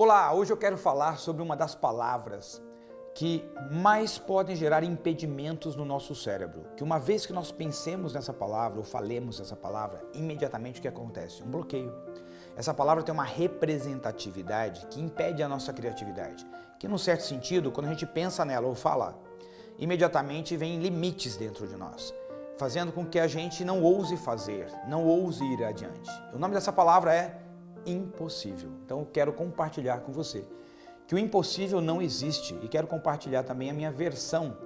Olá, hoje eu quero falar sobre uma das palavras que mais podem gerar impedimentos no nosso cérebro. Que uma vez que nós pensemos nessa palavra ou falemos essa palavra, imediatamente o que acontece? Um bloqueio. Essa palavra tem uma representatividade que impede a nossa criatividade. Que num certo sentido, quando a gente pensa nela ou fala, imediatamente vem limites dentro de nós, fazendo com que a gente não ouse fazer, não ouse ir adiante. O nome dessa palavra é impossível. Então eu quero compartilhar com você que o impossível não existe e quero compartilhar também a minha versão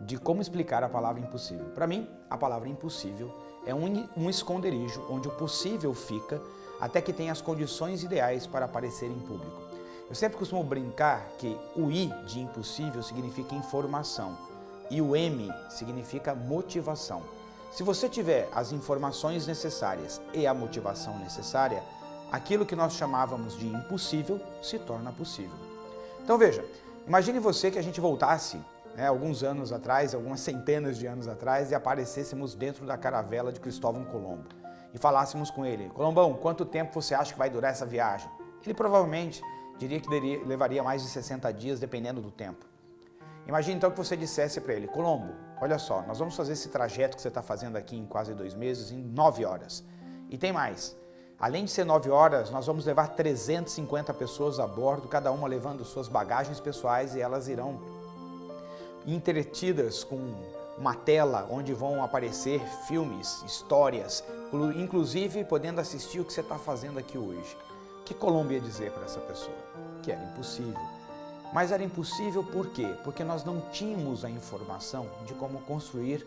de como explicar a palavra impossível. Para mim, a palavra impossível é um, um esconderijo onde o possível fica até que tenha as condições ideais para aparecer em público. Eu sempre costumo brincar que o I de impossível significa informação e o M significa motivação. Se você tiver as informações necessárias e a motivação necessária, aquilo que nós chamávamos de impossível se torna possível. Então veja, imagine você que a gente voltasse né, alguns anos atrás, algumas centenas de anos atrás, e aparecêssemos dentro da caravela de Cristóvão Colombo e falássemos com ele, Colombão, quanto tempo você acha que vai durar essa viagem? Ele provavelmente diria que levaria mais de 60 dias, dependendo do tempo. Imagine então que você dissesse para ele, Colombo, olha só, nós vamos fazer esse trajeto que você está fazendo aqui em quase dois meses em nove horas. E tem mais, Além de ser 9 horas, nós vamos levar 350 pessoas a bordo, cada uma levando suas bagagens pessoais e elas irão entretidas com uma tela onde vão aparecer filmes, histórias, inclusive podendo assistir o que você está fazendo aqui hoje. O que Colombo ia dizer para essa pessoa? Que era impossível. Mas era impossível por quê? Porque nós não tínhamos a informação de como construir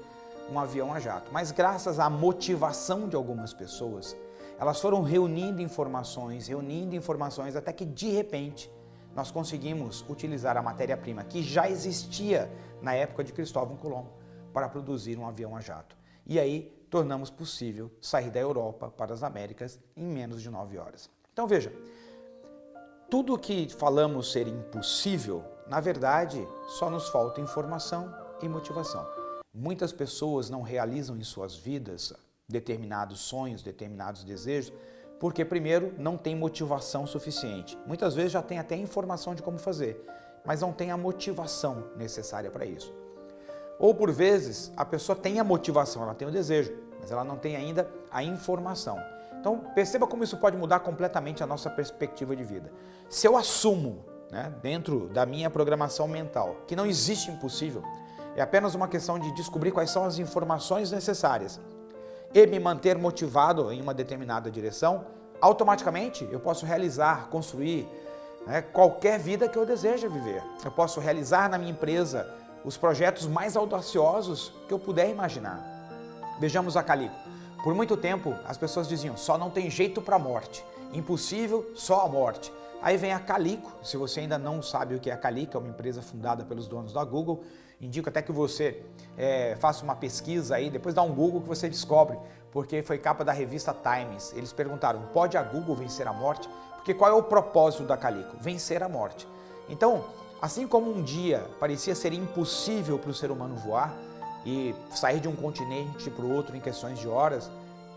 um avião a jato. Mas graças à motivação de algumas pessoas, elas foram reunindo informações, reunindo informações, até que de repente nós conseguimos utilizar a matéria-prima que já existia na época de Cristóvão Colombo para produzir um avião a jato. E aí tornamos possível sair da Europa para as Américas em menos de nove horas. Então veja, tudo que falamos ser impossível, na verdade, só nos falta informação e motivação. Muitas pessoas não realizam em suas vidas determinados sonhos, determinados desejos, porque primeiro não tem motivação suficiente. Muitas vezes já tem até informação de como fazer, mas não tem a motivação necessária para isso. Ou por vezes a pessoa tem a motivação, ela tem o desejo, mas ela não tem ainda a informação. Então perceba como isso pode mudar completamente a nossa perspectiva de vida. Se eu assumo, né, dentro da minha programação mental, que não existe impossível, é apenas uma questão de descobrir quais são as informações necessárias e me manter motivado em uma determinada direção, automaticamente eu posso realizar, construir né, qualquer vida que eu deseja viver. Eu posso realizar na minha empresa os projetos mais audaciosos que eu puder imaginar. Vejamos a Calico. Por muito tempo as pessoas diziam, só não tem jeito para a morte, impossível, só a morte. Aí vem a Calico, se você ainda não sabe o que é a Calico, é uma empresa fundada pelos donos da Google, indico até que você é, faça uma pesquisa aí, depois dá um Google que você descobre, porque foi capa da revista Times. Eles perguntaram, pode a Google vencer a morte? Porque qual é o propósito da Calico? Vencer a morte. Então, assim como um dia parecia ser impossível para o ser humano voar e sair de um continente para o outro em questões de horas,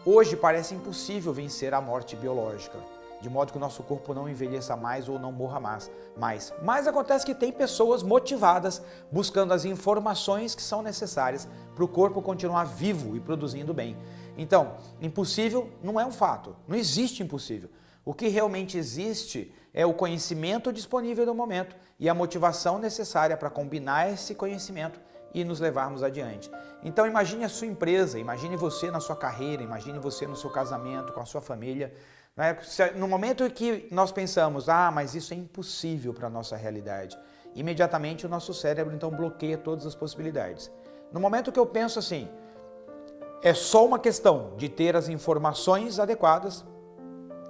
hoje parece impossível vencer a morte biológica de modo que o nosso corpo não envelheça mais ou não morra mais. Mas, mas acontece que tem pessoas motivadas buscando as informações que são necessárias para o corpo continuar vivo e produzindo bem. Então, impossível não é um fato, não existe impossível. O que realmente existe é o conhecimento disponível no momento e a motivação necessária para combinar esse conhecimento e nos levarmos adiante. Então imagine a sua empresa, imagine você na sua carreira, imagine você no seu casamento, com a sua família? No momento que nós pensamos, ah, mas isso é impossível para a nossa realidade, imediatamente o nosso cérebro então bloqueia todas as possibilidades. No momento que eu penso assim, é só uma questão de ter as informações adequadas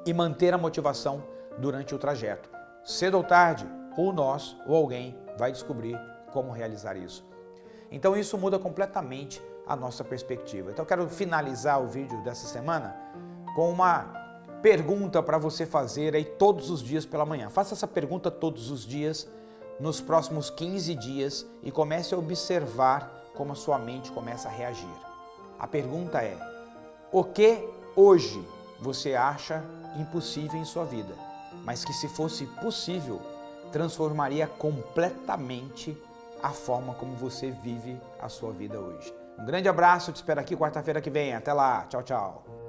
e manter a motivação durante o trajeto. Cedo ou tarde, ou nós ou alguém vai descobrir como realizar isso. Então isso muda completamente a nossa perspectiva. Então eu quero finalizar o vídeo dessa semana com uma pergunta para você fazer aí todos os dias pela manhã. Faça essa pergunta todos os dias, nos próximos 15 dias e comece a observar como a sua mente começa a reagir. A pergunta é, o que hoje você acha impossível em sua vida? mas que se fosse possível, transformaria completamente a forma como você vive a sua vida hoje. Um grande abraço, te espero aqui quarta-feira que vem. Até lá, tchau, tchau.